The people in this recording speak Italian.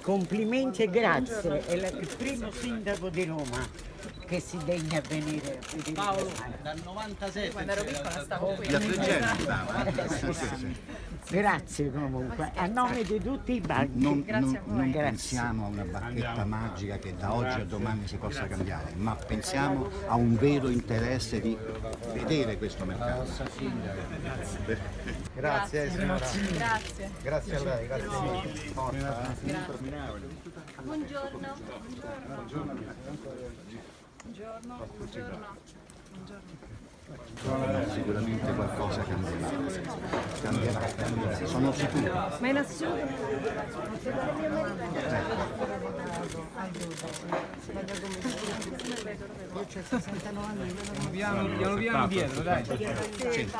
Complimenti e grazie, è la- il primo sindaco di Roma che si degna a venire Paolo, dal 97 Quando ero piccola stavo qui. Da Fregene, bravo. Grazie comunque, a nome di tutti i banchi. Non, Grazie non- a voi. non Grazie. pensiamo a una bacchetta magica che da oggi a domani si possa cambiare, ma pensiamo a un vero interesse di vedere questo mercato. Grazie signora. Grazie. Grazie a lei, grazie eh. Buongiorno. Buongiorno. Buongiorno. Sicuramente qualcosa cambierà. Cambierà, cambierà. Sono sicuro. Ma in assoluto. Piano piano, piano dietro, dai. Sì.